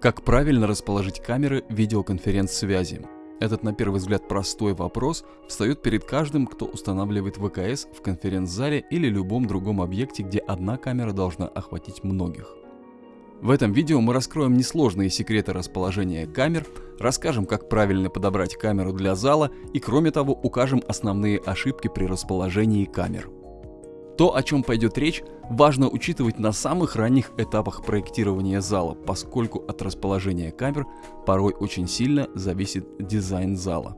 Как правильно расположить камеры видеоконференц-связи? Этот на первый взгляд простой вопрос встает перед каждым, кто устанавливает ВКС в конференц-зале или любом другом объекте, где одна камера должна охватить многих. В этом видео мы раскроем несложные секреты расположения камер, расскажем, как правильно подобрать камеру для зала и кроме того укажем основные ошибки при расположении камер. То, о чем пойдет речь, важно учитывать на самых ранних этапах проектирования зала, поскольку от расположения камер порой очень сильно зависит дизайн зала.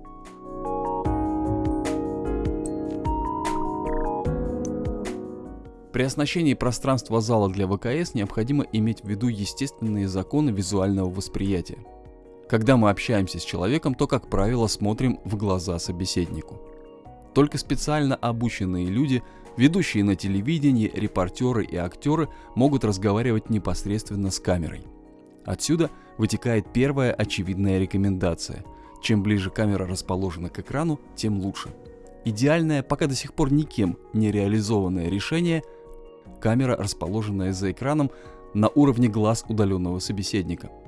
При оснащении пространства зала для ВКС необходимо иметь в виду естественные законы визуального восприятия. Когда мы общаемся с человеком, то, как правило, смотрим в глаза собеседнику. Только специально обученные люди Ведущие на телевидении, репортеры и актеры могут разговаривать непосредственно с камерой. Отсюда вытекает первая очевидная рекомендация. Чем ближе камера расположена к экрану, тем лучше. Идеальное, пока до сих пор никем не реализованное решение – камера, расположенная за экраном на уровне глаз удаленного собеседника –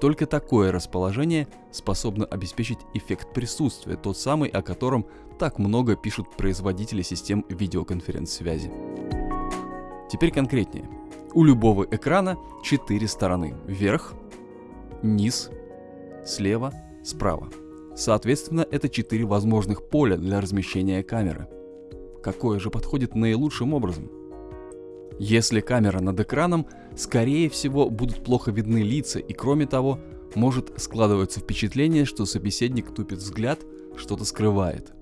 только такое расположение способно обеспечить эффект присутствия, тот самый, о котором так много пишут производители систем видеоконференц-связи. Теперь конкретнее. У любого экрана четыре стороны. Вверх, низ, слева, справа. Соответственно, это четыре возможных поля для размещения камеры. Какое же подходит наилучшим образом? Если камера над экраном, скорее всего будут плохо видны лица и кроме того, может складываться впечатление, что собеседник тупит взгляд, что-то скрывает.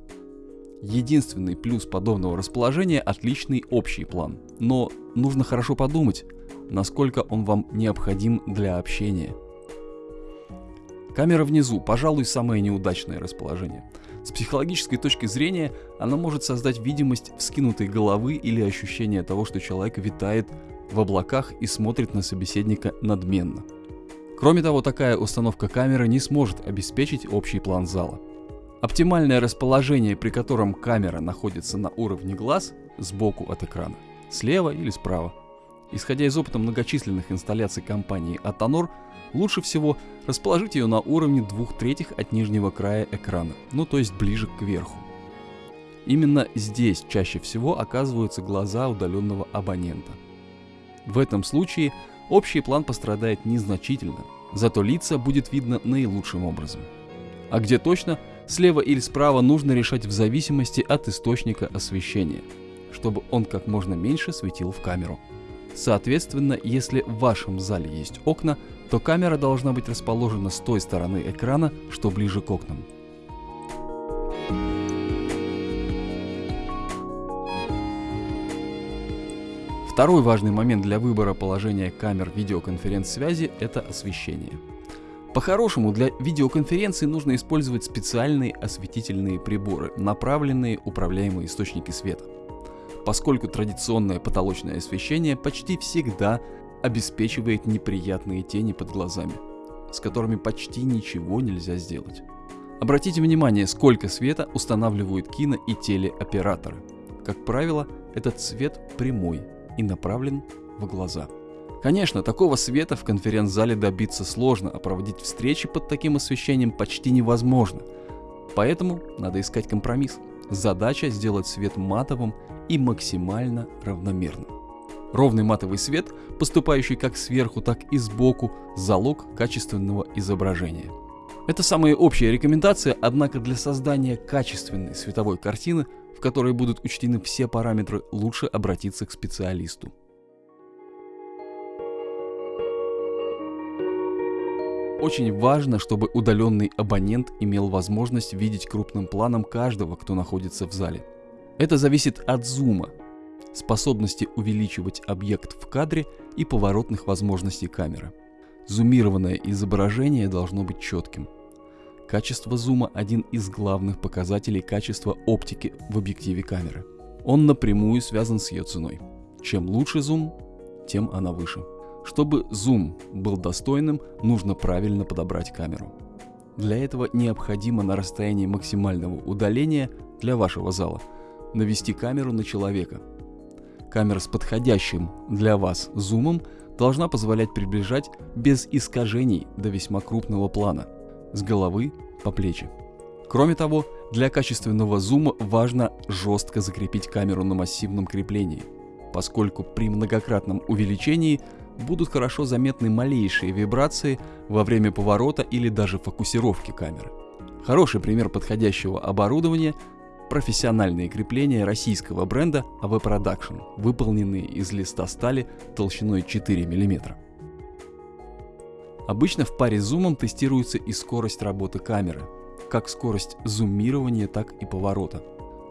Единственный плюс подобного расположения – отличный общий план. Но нужно хорошо подумать, насколько он вам необходим для общения. Камера внизу, пожалуй, самое неудачное расположение – с психологической точки зрения она может создать видимость вскинутой головы или ощущение того, что человек витает в облаках и смотрит на собеседника надменно. Кроме того, такая установка камеры не сможет обеспечить общий план зала. Оптимальное расположение, при котором камера находится на уровне глаз, сбоку от экрана, слева или справа. Исходя из опыта многочисленных инсталляций компании Atanor, Лучше всего расположить ее на уровне двух третьих от нижнего края экрана, ну то есть ближе к верху. Именно здесь чаще всего оказываются глаза удаленного абонента. В этом случае общий план пострадает незначительно, зато лица будет видно наилучшим образом. А где точно, слева или справа нужно решать в зависимости от источника освещения, чтобы он как можно меньше светил в камеру. Соответственно, если в вашем зале есть окна, то камера должна быть расположена с той стороны экрана, что ближе к окнам. Второй важный момент для выбора положения камер видеоконференц-связи – это освещение. По-хорошему, для видеоконференции нужно использовать специальные осветительные приборы, направленные управляемые источники света поскольку традиционное потолочное освещение почти всегда обеспечивает неприятные тени под глазами, с которыми почти ничего нельзя сделать. Обратите внимание, сколько света устанавливают кино и телеоператоры. Как правило, этот свет прямой и направлен в глаза. Конечно, такого света в конференц-зале добиться сложно, а проводить встречи под таким освещением почти невозможно. Поэтому надо искать компромисс. Задача сделать свет матовым и максимально равномерным. Ровный матовый свет, поступающий как сверху, так и сбоку, залог качественного изображения. Это самая общая рекомендация, однако для создания качественной световой картины, в которой будут учтены все параметры, лучше обратиться к специалисту. Очень важно, чтобы удаленный абонент имел возможность видеть крупным планом каждого, кто находится в зале. Это зависит от зума, способности увеличивать объект в кадре и поворотных возможностей камеры. Зумированное изображение должно быть четким. Качество зума – один из главных показателей качества оптики в объективе камеры. Он напрямую связан с ее ценой. Чем лучше зум, тем она выше. Чтобы зум был достойным, нужно правильно подобрать камеру. Для этого необходимо на расстоянии максимального удаления для вашего зала навести камеру на человека. Камера с подходящим для вас зумом должна позволять приближать без искажений до весьма крупного плана, с головы по плечи. Кроме того, для качественного зума важно жестко закрепить камеру на массивном креплении, поскольку при многократном увеличении будут хорошо заметны малейшие вибрации во время поворота или даже фокусировки камеры. Хороший пример подходящего оборудования – профессиональные крепления российского бренда AV Production, выполненные из листа стали толщиной 4 мм. Обычно в паре с зумом тестируется и скорость работы камеры, как скорость зумирования, так и поворота.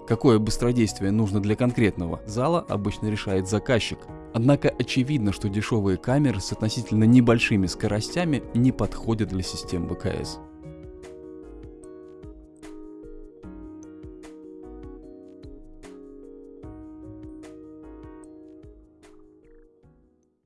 Какое быстродействие нужно для конкретного зала, обычно решает заказчик. Однако очевидно, что дешевые камеры с относительно небольшими скоростями не подходят для систем БКС.